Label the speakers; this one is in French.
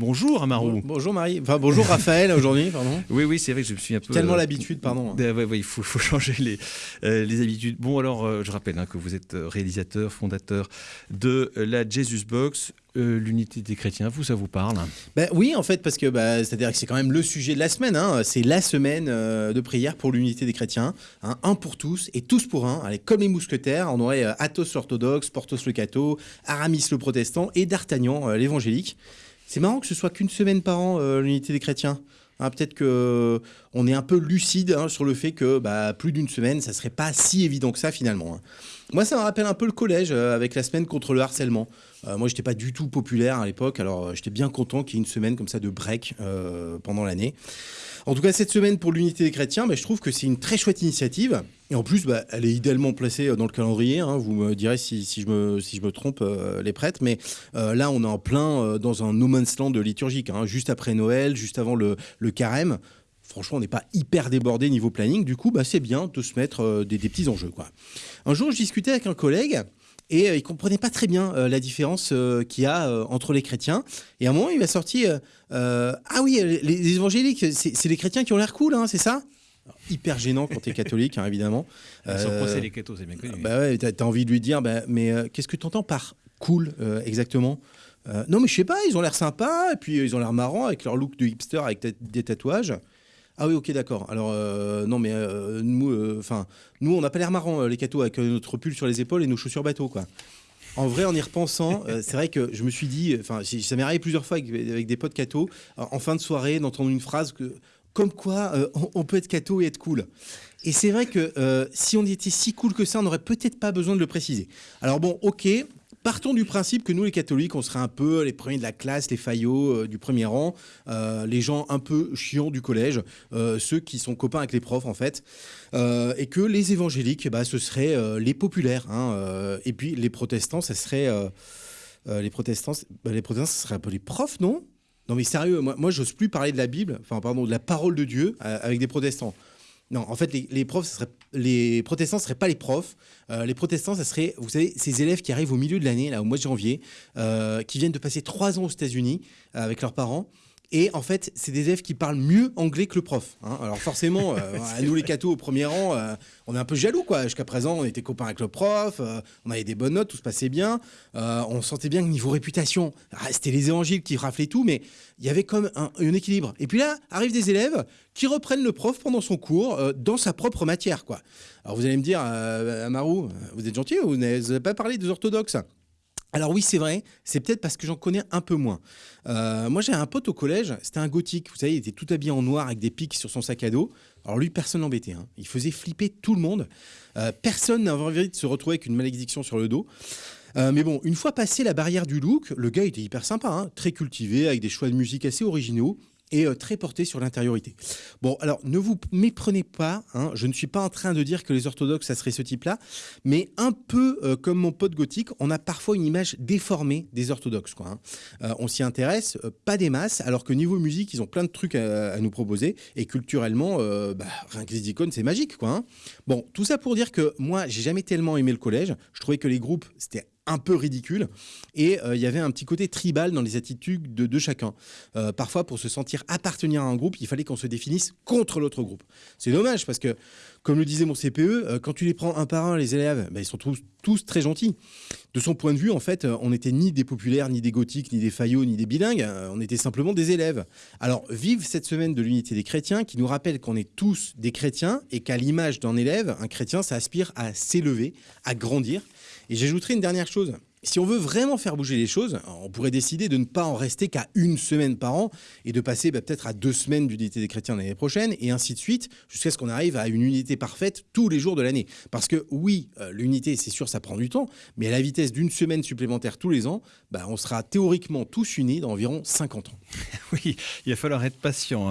Speaker 1: Bonjour Amarou.
Speaker 2: Bonjour Marie. Enfin bonjour Raphaël aujourd'hui, pardon.
Speaker 1: Oui, oui, c'est vrai que je me suis un peu.
Speaker 2: Tellement l'habitude, pardon.
Speaker 1: Euh, ouais, ouais, il faut, faut changer les, euh, les habitudes. Bon, alors, euh, je rappelle hein, que vous êtes réalisateur, fondateur de la Jesus Box. l'unité des chrétiens, vous, ça vous parle?
Speaker 2: Ben, Oui, en fait, parce que bah, c'est-à-dire que c'est quand même le sujet de la semaine. Hein. C'est la semaine de prière pour l'unité des chrétiens. Hein. Un pour tous et tous pour un. Allez, comme les mousquetaires, on aurait Athos l'orthodoxe, Porthos le catho, Aramis le protestant et D'Artagnan l'évangélique. C'est marrant que ce soit qu'une semaine par an, euh, l'unité des chrétiens. Hein, peut-être qu'on euh, est un peu lucide hein, sur le fait que bah, plus d'une semaine, ça serait pas si évident que ça finalement. Hein. Moi, ça me rappelle un peu le collège euh, avec la semaine contre le harcèlement. moi, j'étais pas du tout populaire à l'époque, alors j'étais bien content qu'il y ait une semaine comme ça de break pendant l'année. En tout cas, cette semaine pour l'unité des chrétiens, bah, je trouve que c'est une très chouette initiative. Et en plus, bah, elle est idéalement placée euh, dans le calendrier. Hein. Vous me direz si, je, me, trompe, euh, les prêtres. Mais euh, là, on est en plein dans un no man's land liturgique. Hein. Juste après Noël, juste avant le, carême. Franchement, on n'est pas hyper débordé niveau planning. Du coup, bah, c'est bien de se mettre des, des, petits enjeux. Quoi. Un jour, je discutais avec un collègue et il comprenait pas très bien la différence qu'il y a entre les chrétiens. Et à un moment, il m'a sorti Ah oui, les, évangéliques, c'est les chrétiens qui ont l'air cool, hein, c'est ça? Hyper gênant quand tu es catholique, hein, évidemment.
Speaker 1: Euh, les cathos, c'est bien connu.
Speaker 2: Bah ouais, tu as, envie de lui dire, bah, mais euh, qu'est-ce que tu entends par cool euh, exactement? Euh, Non, mais je sais pas, ils ont l'air sympas, et puis ils ont l'air marrants avec leur look de hipster avec des tatouages. Ah oui, ok, d'accord. Alors, non, mais nous, enfin, nous, on n'a pas l'air marrants, les cathos, avec notre pull sur les épaules et nos chaussures bateau, quoi. En vrai, en y repensant, c'est vrai que je me suis dit, enfin, ça m'est arrivé plusieurs fois avec, des potes cathos, en fin de soirée, d'entendre une phrase que comme quoi euh, on, peut être catho et être cool. Et c'est vrai que euh, si on était si cool que ça, on n'aurait peut-être pas besoin de le préciser. Alors bon, ok, partons du principe que nous les catholiques, on serait un peu les premiers de la classe, les faillots euh, du premier rang, les gens un peu chiants du collège, ceux qui sont copains avec les profs en fait, et que les évangéliques, bah, ce seraient les populaires, hein, et puis les protestants, ça serait... les protestants, bah, les protestants, ce serait un peu les profs, non? Non mais sérieux, moi, moi j'ose plus parler de la Bible, enfin pardon, de la parole de Dieu euh, avec des protestants. Non, en fait, les, profs, les protestants ne seraient pas les profs. Euh, les protestants, ça serait, vous savez, ces élèves qui arrivent au milieu de l'année, là, au mois de janvier, euh, qui viennent de passer trois ans aux États-Unis avec leurs parents et en fait, c'est des élèves qui parlent mieux anglais que le prof. Hein. Alors forcément, euh, nous les cathos au premier rang, euh, on est un peu jaloux quoi. Jusqu'à présent, on était copains avec le prof, euh, on avait des bonnes notes, tout se passait bien. on sentait bien que niveau réputation, ah, c'était les évangiles qui raflaient tout, mais il y avait comme un, équilibre. Et puis là, arrivent des élèves qui reprennent le prof pendant son cours dans sa propre matière quoi. Alors vous allez me dire, Amarou, vous êtes gentil, vous n'avez pas parlé des orthodoxes alors oui, c'est vrai, c'est peut-être parce que j'en connais un peu moins. Euh, moi, j'ai un pote au collège, c'était un gothique, vous savez, il était tout habillé en noir avec des pics sur son sac à dos. Alors lui, personne n'embêtait, hein. il faisait flipper tout le monde. Euh, personne n'avait envie de se retrouver avec une malédiction sur le dos. Euh, mais bon, une fois passé la barrière du look, le gars était hyper sympa, hein. très cultivé, avec des choix de musique assez originaux et euh, très porté sur l'intériorité. Bon, alors ne vous méprenez pas, hein, je ne suis pas en train de dire que les orthodoxes, ça serait ce type-là, mais un peu euh, comme mon pote gothique, on a parfois une image déformée des orthodoxes. Quoi, hein. euh, on s'y intéresse, pas des masses, alors que niveau musique, ils ont plein de trucs à, nous proposer, et culturellement, bah, rien que les icônes, c'est magique. Quoi, hein. Bon, tout ça pour dire que moi, j'ai jamais tellement aimé le collège, je trouvais que les groupes, c'était un peu ridicule. Et euh, il y avait un petit côté tribal dans les attitudes de, chacun. Euh, parfois, pour se sentir appartenir à un groupe, il fallait qu'on se définisse contre l'autre groupe. C'est dommage parce que, comme le disait mon CPE, euh, quand tu les prends un par un, les élèves, ben, ils sont tous, tous, très gentils. De son point de vue, en fait, on n'était ni des populaires, ni des gothiques, ni des faillots, ni des bilingues. on était simplement des élèves. Alors, vive cette semaine de l'unité des chrétiens qui nous rappelle qu'on est tous des chrétiens et qu'à l'image d'un élève, un chrétien, ça aspire à s'élever, à grandir et j'ajouterai une dernière chose. Si on veut vraiment faire bouger les choses, on pourrait décider de ne pas en rester qu'à une semaine par an et de passer bah, peut-être à deux semaines d'unité des chrétiens l'année prochaine et ainsi de suite jusqu'à ce qu'on arrive à une unité parfaite tous les jours de l'année. Parce que oui, euh, l'unité, c'est sûr, ça prend du temps, mais à la vitesse d'une semaine supplémentaire tous les ans, bah, on sera théoriquement tous unis dans environ 50 ans.
Speaker 1: oui, il va falloir être patient. Hein.